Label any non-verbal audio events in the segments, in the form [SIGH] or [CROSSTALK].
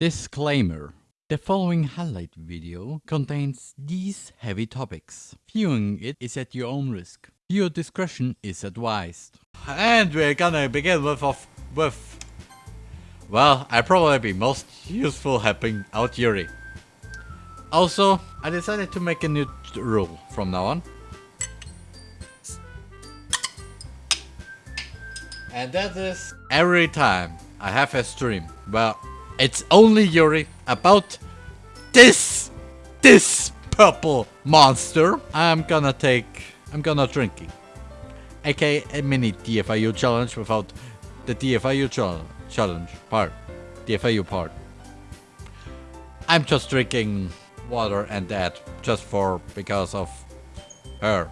Disclaimer. The following highlight video contains these heavy topics. Viewing it is at your own risk. Your discretion is advised. And we're gonna begin with, of, with well, I probably be most useful helping out Yuri. Also, I decided to make a new rule from now on. And that is every time I have a stream. Well, it's only Yuri about this, this purple monster. I'm gonna take, I'm gonna drinking. aka a mini DFIU challenge without the DFIU challenge challenge part. DFIU part. I'm just drinking water and that just for because of her.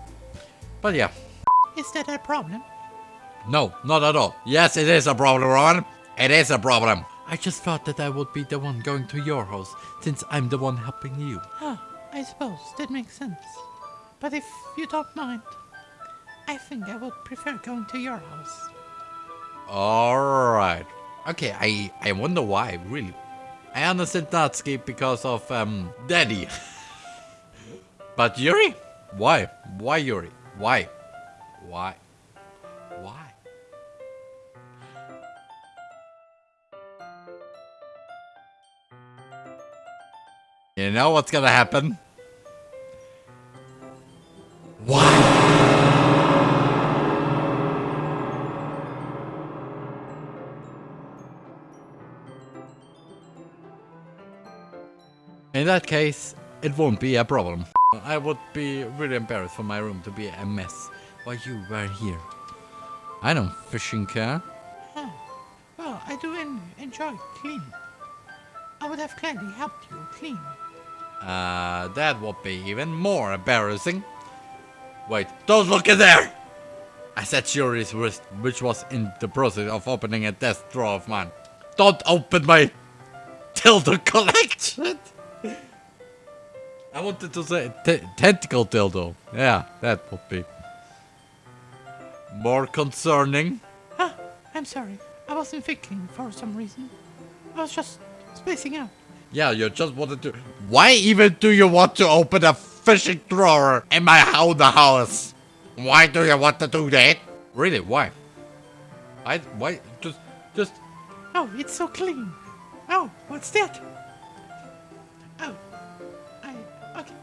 But yeah. Is that a problem? No, not at all. Yes, it is a problem, Ron. It is a problem. I just thought that I would be the one going to your house, since I'm the one helping you. Oh, I suppose that makes sense. But if you don't mind, I think I would prefer going to your house. Alright. Okay, I, I wonder why, really. I understand Natsuki because of, um, Daddy. [LAUGHS] but Yuri? Why? Why Yuri? Why? Why? You know what's gonna happen? Why? In that case, it won't be a problem. I would be really embarrassed for my room to be a mess while you were here. I don't fishing care. Huh. Well, I do en enjoy cleaning. I would have gladly helped you clean. Uh, that would be even more embarrassing. Wait, don't look in there! I said Yuri's wrist, which was in the process of opening a desk drawer of mine. Don't open my dildo collection! I wanted to say tentacle dildo. Yeah, that would be more concerning. Ah, I'm sorry. I wasn't thinking for some reason. I was just spacing out. Yeah, you just wanted to. Why even do you want to open a fishing drawer in my house? Why do you want to do that? Really? Why? I why just just. Oh, it's so clean. Oh, what's that? Oh, I okay.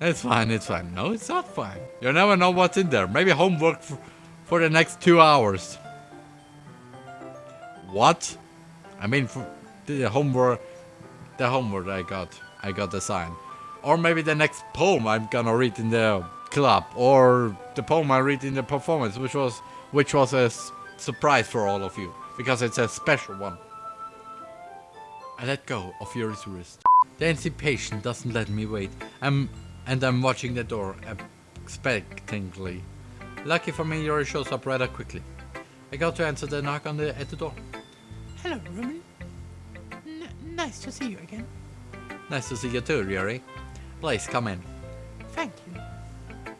It's fine. It's fine. No, it's not fine. You never know what's in there. Maybe homework for, for the next two hours. What? I mean, for the homework, the homework I got, I got assigned. Or maybe the next poem I'm gonna read in the club, or the poem I read in the performance, which was, which was a surprise for all of you, because it's a special one. I let go of Yuri's wrist. The anticipation doesn't let me wait. I'm, and I'm watching the door expectantly. Lucky for me, Yuri shows up rather quickly. I got to answer the knock on the at the door. Hello, Roman. N nice to see you again. Nice to see you too, Yuri. Please come in. Thank you.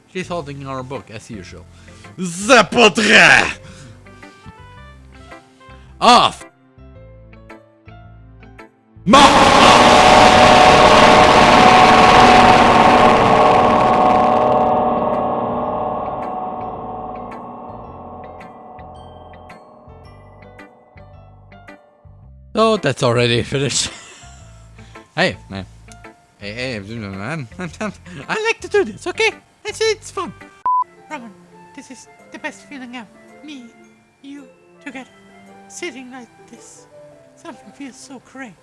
She's holding our book as usual. Zapotre! Off! That's already finished. [LAUGHS] hey, man. Hey, hey, man. [LAUGHS] I like to do this, okay? It's, it's fun. Roman, this is the best feeling ever. Me, you, together, sitting like this. Something feels so great.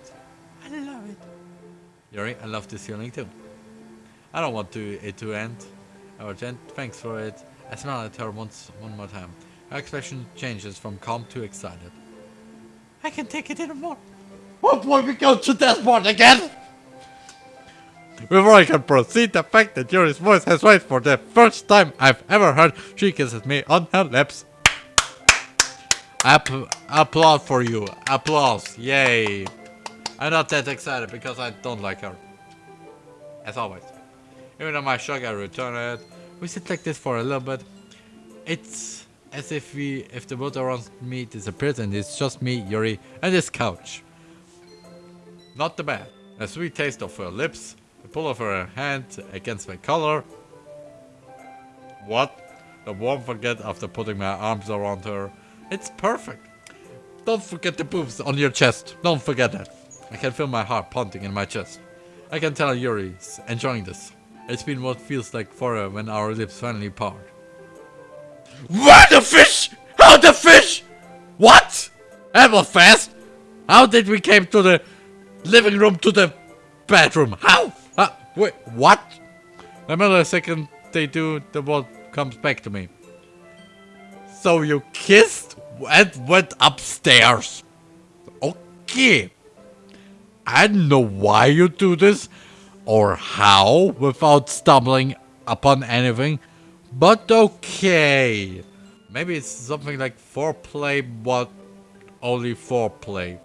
I love it. Yuri, I love this feeling too. I don't want to it to end. Oh, Our gent, thanks for it. I smile at her once, one more time. Her expression changes from calm to excited. I can take it anymore. Will we go to part again? Before I can proceed, the fact that Yuri's voice has raised for the first time I've ever heard, she kisses me on her lips. App applaud for you. Applause. Yay. I'm not that excited because I don't like her. As always. Even though my shock, I return it. We sit like this for a little bit. It's as if we if the world around me disappears and it's just me, Yuri, and this couch. Not the bad. A sweet taste of her lips, the pull of her hand against my collar. What? The warm forget after putting my arms around her. It's perfect. Don't forget the boobs on your chest. Don't forget that. I can feel my heart pounding in my chest. I can tell Yuri's enjoying this. It's been what feels like forever when our lips finally part. What the fish? How the fish? What? Was fast. How did we came to the living room to the bedroom? How? Uh, wait, what? A second they do, the world comes back to me. So you kissed and went upstairs. Okay. I don't know why you do this or how without stumbling upon anything, but okay. Maybe it's something like foreplay, but only foreplay.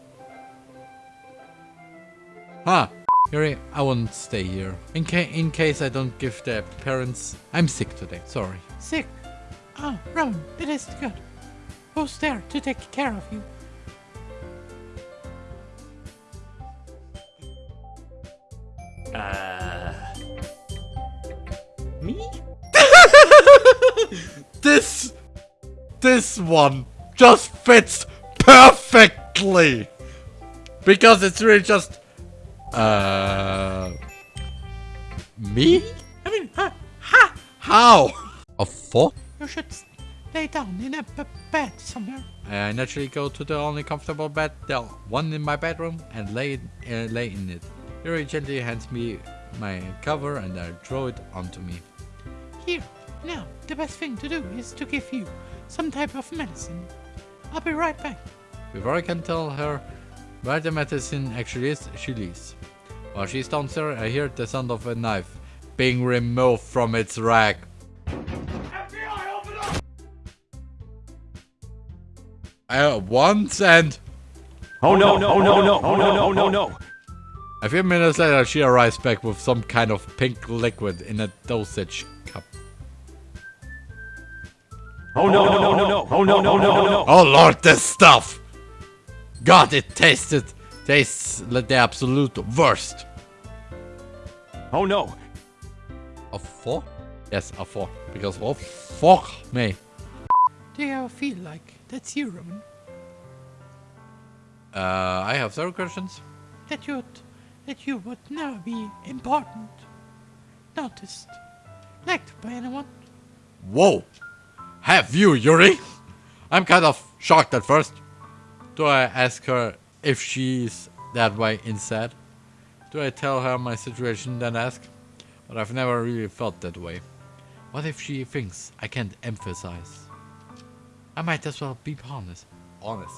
Huh. Yuri, I won't stay here. In, ca in case I don't give the parents... I'm sick today, sorry. Sick. Oh, Rowan, that is good. Who's there to take care of you? Uh. Me? [LAUGHS] This... This one just fits perfectly! Because it's really just... Uh... Me? I mean, ha, ha! How? A four? You should lay down in a bed somewhere. I naturally go to the only comfortable bed, the one in my bedroom, and lay uh, lay in it. Yuri gently hands me my cover and I throw it onto me. Here, now, the best thing to do is to give you some type of medicine. I'll be right back. Before I can tell her where the medicine actually is, she leaves. While she's downstairs, I hear the sound of a knife being removed from its rack. I once and Oh no, no, no, no, oh no, no, oh, no, oh, no. a few minutes later she arrives back with some kind of pink liquid in a dosage cup. Oh no, no, no, no, oh no, oh, no, no, no. Oh lord, this stuff! God, it tasted tastes like the absolute worst. Oh no. A four? Yes, a four. Because oh fuck me. Do you ever feel like that's you, Rowan? Uh, I have several questions. That you would, that you would never be important, noticed, liked by anyone? Whoa! Have you, Yuri? I'm kind of shocked at first. Do I ask her if she's that way instead? Do I tell her my situation then ask? But I've never really felt that way. What if she thinks I can't emphasize? I might as well be honest. Honest.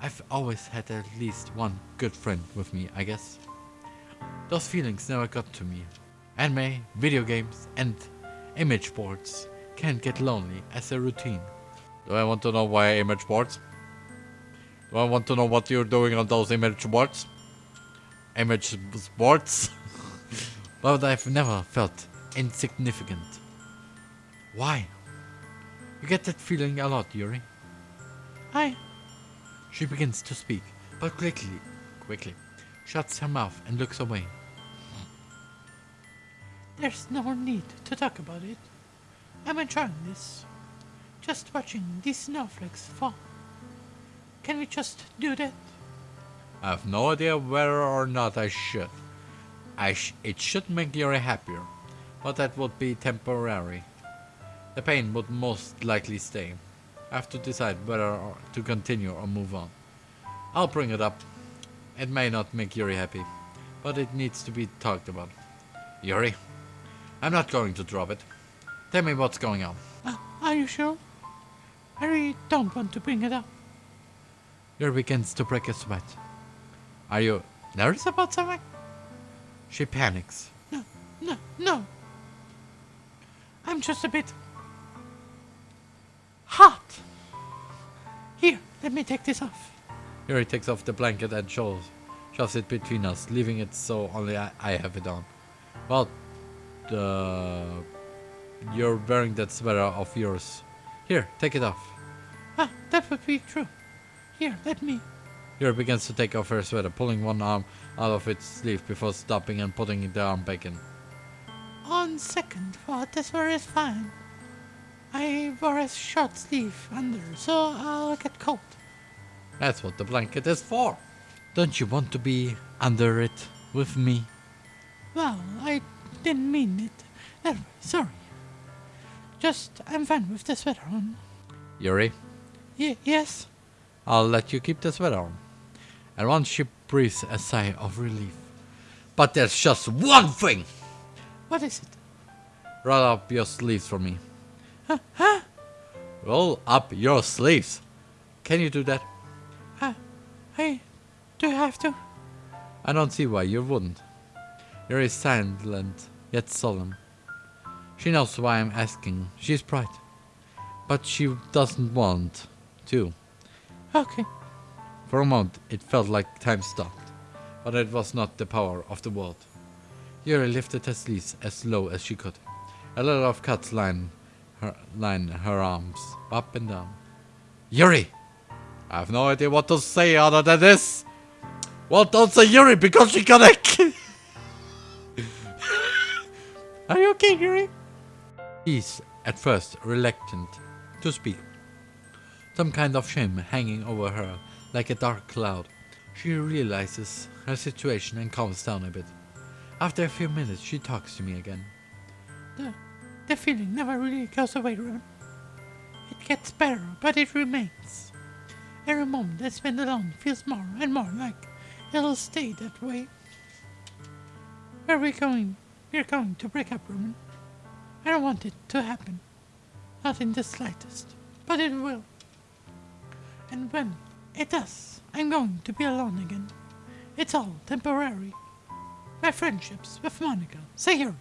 I've always had at least one good friend with me, I guess. Those feelings never got to me. Anime, video games, and image boards can get lonely as a routine. Do I want to know why image boards? I want to know what you're doing on those image boards? Image boards? [LAUGHS] but I've never felt insignificant. Why? You get that feeling a lot, Yuri. I, She begins to speak, but quickly, quickly, shuts her mouth and looks away. there's no need to talk about it. I'm enjoying this. Just watching these snowflakes fall. Can we just do that? I have no idea whether or not I should. I sh it should make Yuri happier, but that would be temporary. The pain would most likely stay. I have to decide whether to continue or move on. I'll bring it up. It may not make Yuri happy, but it needs to be talked about. Yuri, I'm not going to drop it. Tell me what's going on. Uh, are you sure? I really don't want to bring it up. Yuri begins to break a sweat. Are you nervous about something? She panics. No, no, no. I'm just a bit hot. Here, let me take this off. Yuri takes off the blanket and shows, shoves it between us, leaving it so only I, I have it on. Well, uh, you're wearing that sweater of yours Here, take it off. Ah, that would be true. Here, let me. Yuri begins to take off her sweater, pulling one arm out of its sleeve before stopping and putting the arm back in. On second thought, this sweater is fine. I wore a short sleeve under, so I'll get cold. That's what the blanket is for. Don't you want to be under it with me? Well, I didn't mean it. That way, sorry. Just, I'm fine with the sweater on. Yuri, Y- yes? I'll let you keep the sweater on. And once she breathes a sigh of relief. But there's just one thing! What is it? Roll up your sleeves for me. Huh? huh? Roll up your sleeves. Can you do that? Uh, I. Do you have to? I don't see why you wouldn't. Yuri is silent, yet solemn. She knows why I'm asking. She's bright. But she doesn't want to. Okay. For a moment, it felt like time stopped. But it was not the power of the world. Yuri lifted her sleeves as low as she could. A lot of cuts line her, line her arms up and down. Yuri! I have no idea what to say other than this. Well, don't say Yuri because she got a [LAUGHS] Are you okay, Yuri? He's at first reluctant to speak. Some kind of shame hanging over her like a dark cloud. She realizes her situation and calms down a bit. After a few minutes, she talks to me again. The, the feeling never really goes away, Ron. It gets better, but it remains. Every moment I spend alone feels more and more like it'll stay that way. Where are we going? We're going to break up, Roman. I don't want it to happen. Not in the slightest. But it will. And when it does, I'm going to be alone again. It's all temporary. My friendships with Monika, Sayori,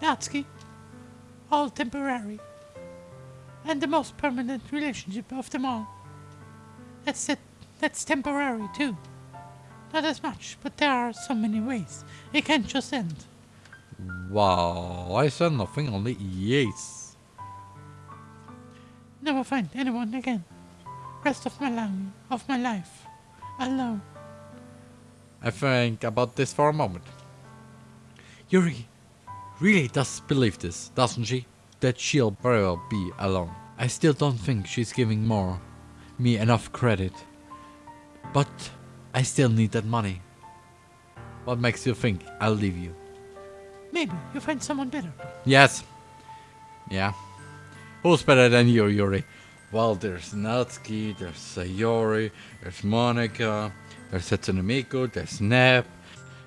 Natsuki, all temporary. And the most permanent relationship of them all. That's it. That's temporary too. Not as much, but there are so many ways. It can't just end. Wow, I said nothing, only yes. Never find anyone again. Rest of my life, of my life, alone. I think about this for a moment. Yuri really does believe this, doesn't she? That she'll very well be alone. I still don't think she's giving more me enough credit. But I still need that money. What makes you think I'll leave you? Maybe you find someone better. Yes. Yeah. Who's better than you, Yuri? Well, there's Natsuki, there's Sayori, there's Monika, there's Hatsune Miku, there's Nep.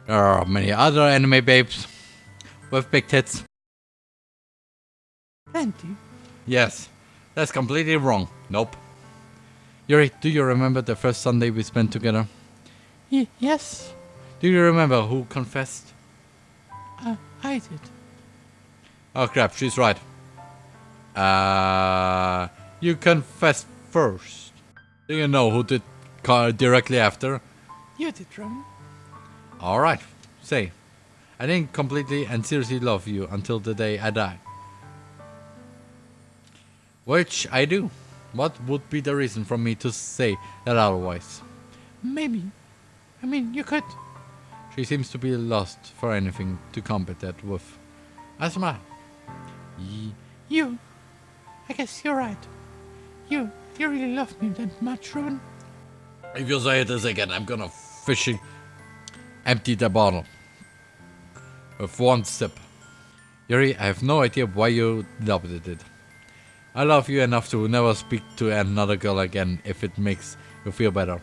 There are many other anime babes with big tits. Plenty. Yes, that's completely wrong. Nope. Yuri, do you remember the first Sunday we spent together? Y- yes, Do you remember who confessed? uh, I did. Oh crap, she's right. Uh, you confess first. Do you know who did directly after? You did, Roman. Alright, say. I didn't completely and seriously love you until the day I die. Which I do. What would be the reason for me to say that otherwise? Maybe. I mean, you could. She seems to be lost for anything to combat that with. I smile. Ye- You. I guess you're right. You. You really love me that much, Roman. If you say this again, I'm gonna fishing empty the bottle. With one sip. Yuri, I have no idea why you adopted it. I love you enough to never speak to another girl again if it makes you feel better.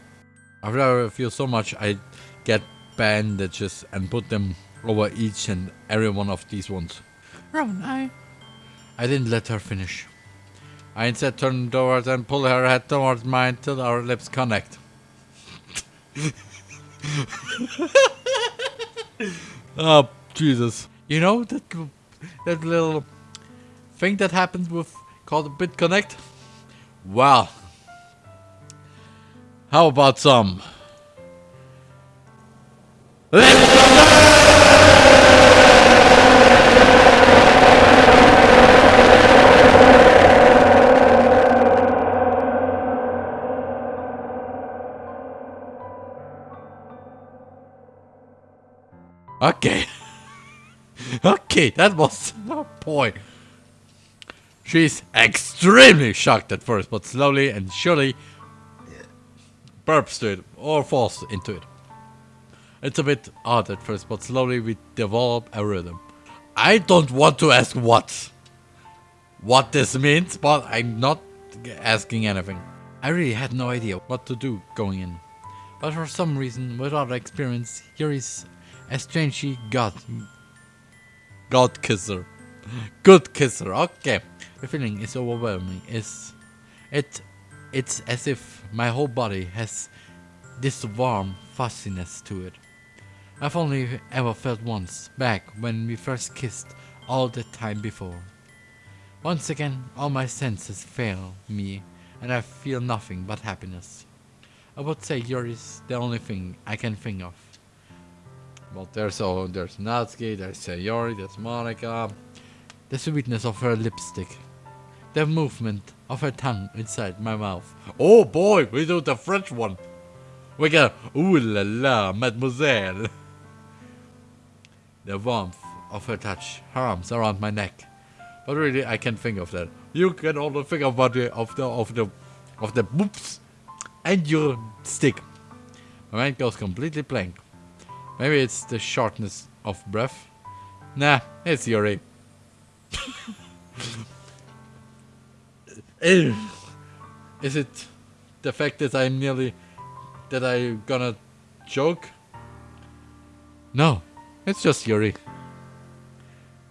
After I feel so much, I get bandages and put them over each and every one of these ones. Roman, I. I didn't let her finish. I instead turn towards and pull her head towards mine till our lips connect. [LAUGHS] oh Jesus! You know that that little thing that happened with called BitConnect? Well, how about some? [LAUGHS] Okay. [LAUGHS] okay, that was [LAUGHS] oh point. She's extremely shocked at first, but slowly and surely burps to it or falls into it. It's a bit odd at first, but slowly we develop a rhythm. I don't want to ask what what this means, but I'm not asking anything. I really had no idea what to do going in. But for some reason, without experience, here is a strangely god God kisser. Good kisser, okay. The feeling is overwhelming. It's it it's as if my whole body has this warm fuzziness to it. I've only ever felt once, back when we first kissed all the time before. Once again, all my senses fail me, and I feel nothing but happiness. I would say yours is the only thing I can think of. Well, there's oh, there's Natsuki, there's Sayori, there's Monika. The sweetness of her lipstick. The movement of her tongue inside my mouth. Oh boy, we do the French one. We go, ooh la la, mademoiselle. The warmth of her touch, her arms around my neck. But really, I can't think of that. You can only think about the of the of the of the boops and your stick. My mind goes completely blank. Maybe it's the shortness of breath. Nah, it's Yuri. [LAUGHS] Is it the fact that I'm nearly that I'm gonna joke? No, it's just Yuri.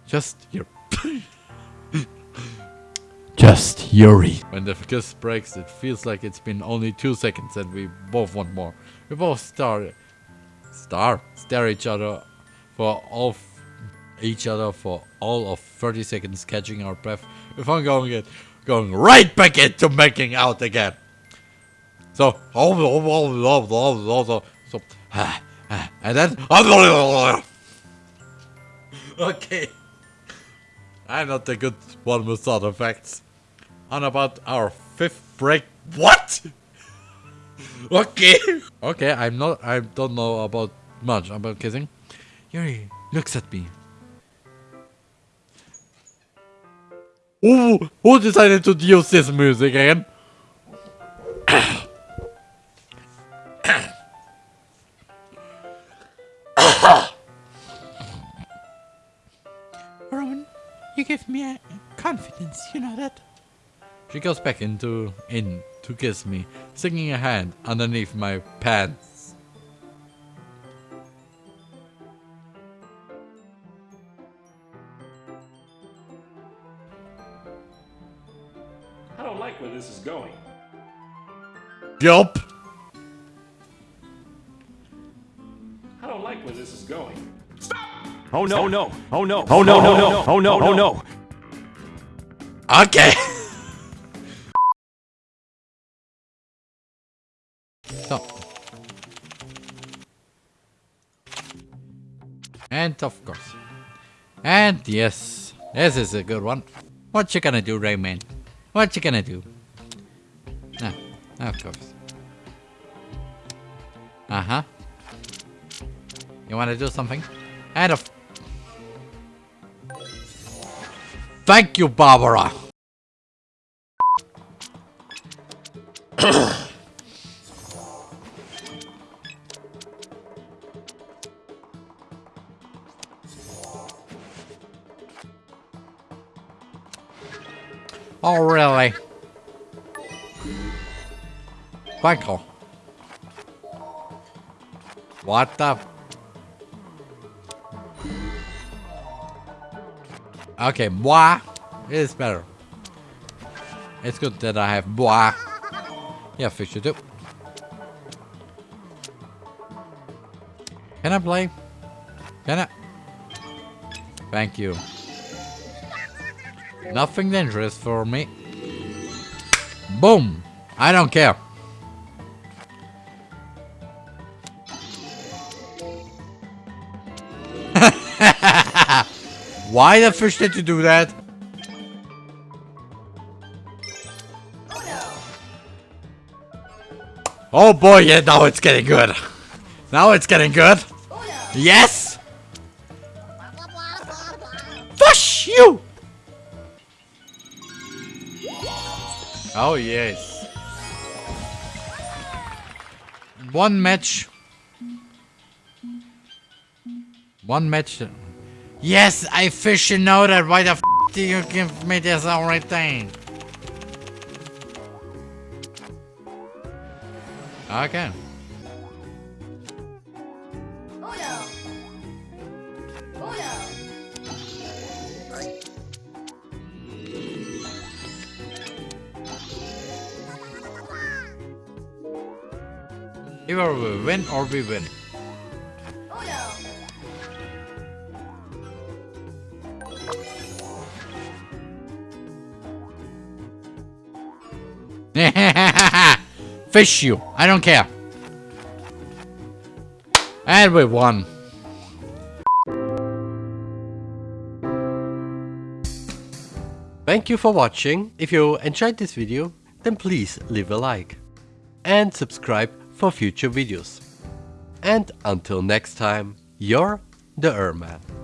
Just Yuri. [LAUGHS] just Yuri. When the kiss breaks, it feels like it's been only two seconds and we both want more. We both start star stare each other for all each other for all of 30 seconds catching our breath. Before going it going right back into making out again. So so and then [LAUGHS] okay. I'm not the good one with sound effects. On about our fifth break. What [LAUGHS] okay. Okay, I'm not. I don't know about much about kissing. Yuri looks at me. Who who decided to use this music again? [COUGHS] Roman, you give me a confidence, you know that? She goes back into in to kiss me, sticking a hand underneath my pants. I don't like where this is going. Yup. I don't like where this is going. Stop! Oh no, oh, no, oh no, oh no, oh, no, oh, no, oh no, oh no. Okay. And of course. And yes, this is a good one. What you gonna do, Rayman? What you gonna do? Ah, of course. Uh-huh. You wanna do something? And of Thank you, Barbara. [COUGHS] [COUGHS] You. What the? Okay, bois is better. It's good that I have bois. Yeah, fish too. Can I play? Can I? Thank you. Nothing dangerous for me. Boom! I don't care. Why the fish did you do that? Oh boy, yeah, now it's getting good. Now it's getting good. Yes! Shoot! Oh yes. One match. One match. Yes, I fish you know that. Why the f do you give me this alright thing? Okay. Either we win or we win. [LAUGHS] Fish you. I don't care. And we won. Thank you for watching. If you enjoyed this video, then please leave a like. And subscribe for future videos. And until next time, you're the Erman.